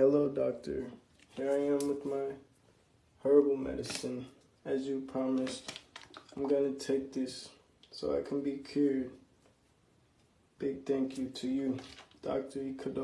Hello, doctor. Here I am with my herbal medicine. As you promised, I'm gonna take this so I can be cured. Big thank you to you, Dr. Ikudo.